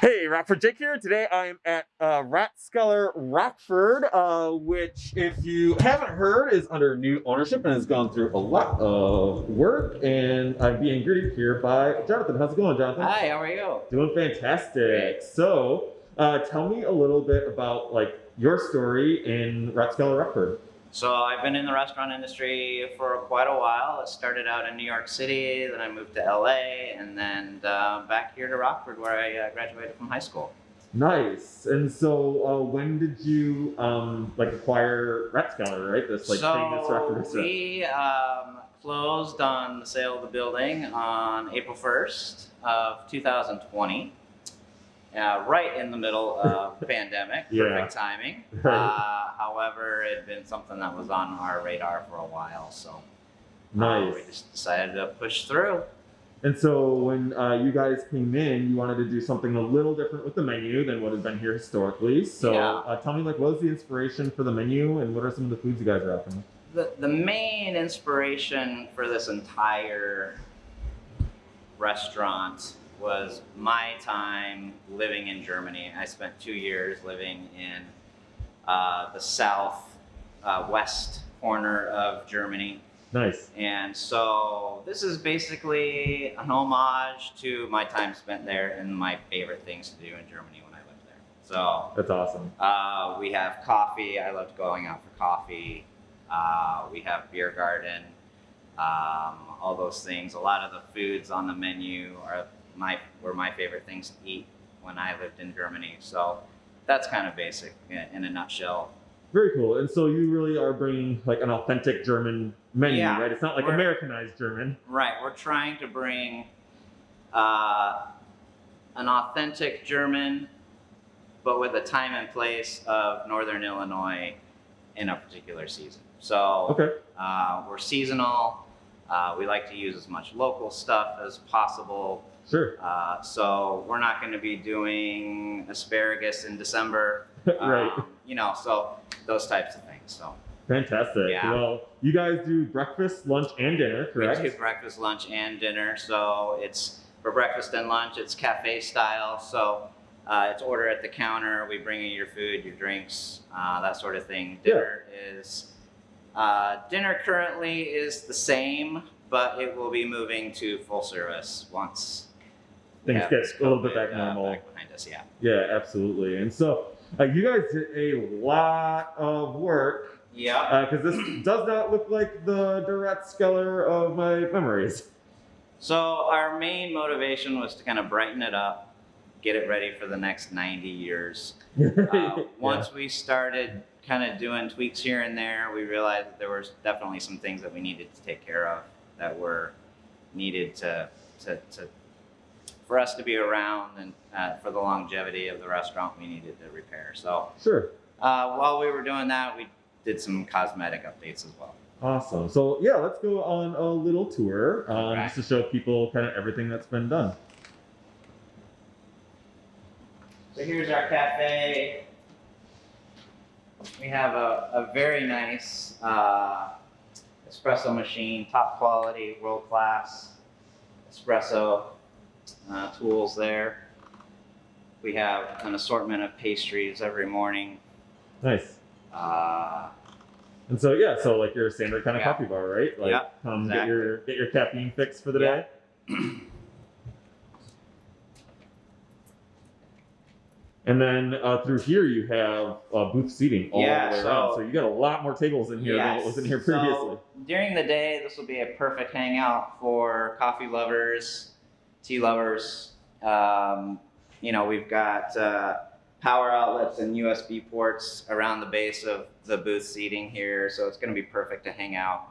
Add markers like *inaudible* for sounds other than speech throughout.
Hey, Rockford Jake here. Today I am at uh, Rathskeller Rockford, uh, which, if you haven't heard, is under new ownership and has gone through a lot of work. And I'm being greeted here by Jonathan. How's it going, Jonathan? Hi, how are you? Doing fantastic. Great. So, uh, tell me a little bit about like your story in Rathskeller Rockford. So I've been in the restaurant industry for quite a while. I started out in New York City, then I moved to LA, and then uh, back here to Rockford where I uh, graduated from high school. Nice. And so, uh, when did you um, like acquire Rathskeller, right? This like famous Rockford so restaurant. we um, closed on the sale of the building on April 1st of 2020. Uh, right in the middle of *laughs* pandemic, Yeah. perfect timing. *laughs* Uh, however, it had been something that was on our radar for a while, so uh, we just decided to push through. And so when uh, you guys came in, you wanted to do something a little different with the menu than what has been here historically. So Yeah. uh, tell me, like, what was the inspiration for the menu, and what are some of the foods you guys are offering? The, the main inspiration for this entire restaurant was my time living in Germany. I spent two years living in uh, the south uh, west corner of Germany. Nice. And so this is basically an homage to my time spent there and my favorite things to do in Germany when I lived there. So That's awesome. uh, we have coffee. I loved going out for coffee. Uh, we have beer garden. Um, all those things. A lot of the foods on the menu are my were my favorite things to eat when I lived in Germany. So that's kind of basic in, a nutshell. Very cool. And so you really are bringing like an authentic German menu, Yeah. right? It's not like Americanized German. Right. We're trying to bring uh, an authentic German, but with a time and place of Northern Illinois in a particular season. So. Okay. Uh, we're seasonal. Uh, we like to use as much local stuff as possible. Sure. Uh, so we're not going to be doing asparagus in December. *laughs* right. Um, you know, so those types of things. So Fantastic. yeah. Well, you guys do breakfast, lunch, and dinner, correct? we do breakfast, lunch, and dinner. So it's for breakfast and lunch. It's cafe style. So uh, it's order at the counter. We bring you your food, your drinks, uh, that sort of thing. Yeah. Dinner is uh, dinner currently is the same, but it will be moving to full service once Things have get this a little bit COVID, back uh, normal. back behind us. Yeah. Yeah, absolutely. And so uh, you guys did a lot of work Yeah. because this does not look like the Rathskeller of my memories. So our main motivation was to kind of brighten it up, get it ready for the next 90 years. *laughs* Uh, once we started kind of doing tweaks here and there, we realized that there was definitely some things that we needed to take care of that were needed to, to, to for us to be around and uh, for the longevity of the restaurant, we needed to repair. So Sure. uh, while we were doing that, we did some cosmetic updates as well. Awesome. So yeah, let's go on a little tour um, Alright. just to show people kind of everything that's been done. So here's our cafe. We have a, a very nice uh, espresso machine, top quality, world class espresso uh, tools there. We have an assortment of pastries every morning. Nice. Uh, And so yeah, so like your standard kind of Yeah. coffee bar, right? Like Yeah, come get your get your caffeine fix for the Yeah. day. *clears throat* And then uh, through here you have uh, booth seating all Yeah, the way so- around. So you got a lot more tables in here than what was in here previously. So, previously. during the day, this will be a perfect hangout for coffee lovers, tea lovers. Um, you know, we've got uh, power outlets and USB ports around the base of the booth seating here, so it's going to be perfect to hang out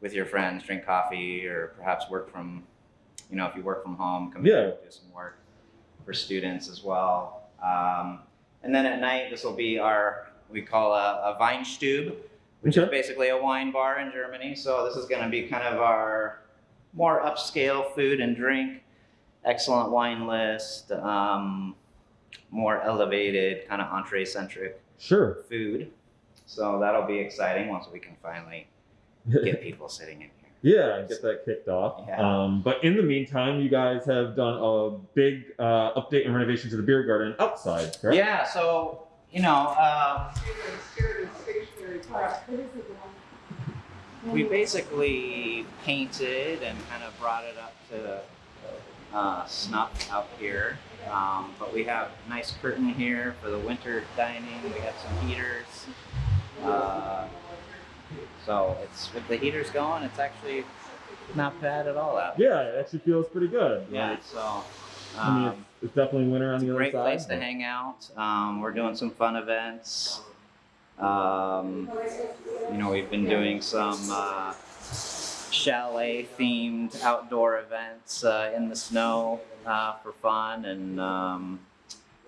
with your friends, drink coffee, or perhaps work from, you know, if you work from home, come Yeah. and do some work for students as well. Um, and then at night, this will be our we call a, a Weinstube, which is basically a wine bar in Germany. So this is going to be kind of our more upscale food and drink, excellent wine list, um, more elevated kind of entree centric Sure. food. So that'll be exciting once we can finally *laughs* get people sitting in here. Yeah, and get that kicked off. Yeah. Um, but in the meantime, you guys have done a big uh, update and renovation to the beer garden outside, correct? Yeah, so you know, uh, we basically painted and kind of brought it up to uh, snuff out here. Um, but we have nice curtain here for the winter dining. We have some heaters. Uh, so it's with the heaters going, it's actually not bad at all out. Yeah, it actually feels pretty good. Yeah. Like, So. I mean, Um, it's, it's definitely winter on the other great side. place to hang out. Um, we're doing some fun events. Um, you know, we've been doing some uh, chalet themed outdoor events uh, in the snow uh, for fun, and um,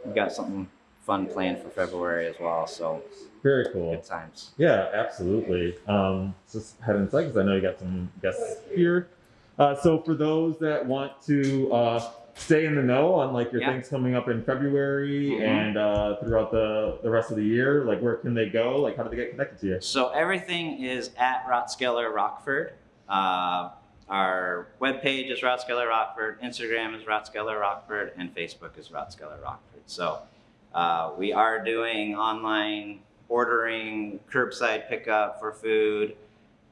we've got something fun planned for February as well. So Very cool. good times. Yeah, absolutely. Um, just head inside because I know you got some guests here. Uh, so for those that want to uh, stay in the know on like your Yeah. things coming up in February Mhm. and uh, throughout the, the rest of the year, like where can they go? Like how do they get connected to you? So everything is at Rathskeller Rockford. Uh, our webpage is Rathskeller Rockford, Instagram is Rathskeller Rockford, and Facebook is Rathskeller Rockford. So uh, we are doing online ordering, curbside pickup for food,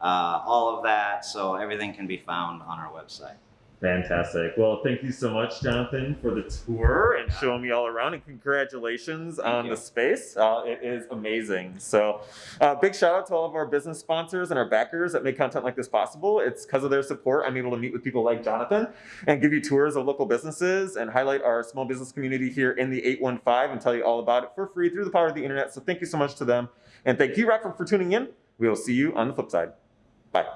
uh, all of that. So everything can be found on our website. Fantastic. Well, thank you so much, Jonathan, for the tour and showing me all around. And congratulations Thank on you. the space. Uh, it is amazing. So, uh, big shout out to all of our business sponsors and our backers that make content like this possible. It's because of their support I'm able to meet with people like Jonathan and give you tours of local businesses and highlight our small business community here in the 815 and tell you all about it for free through the power of the internet. So, thank you so much to them. And thank you, Rockford, for tuning in. We will see you on the flip side. Bye.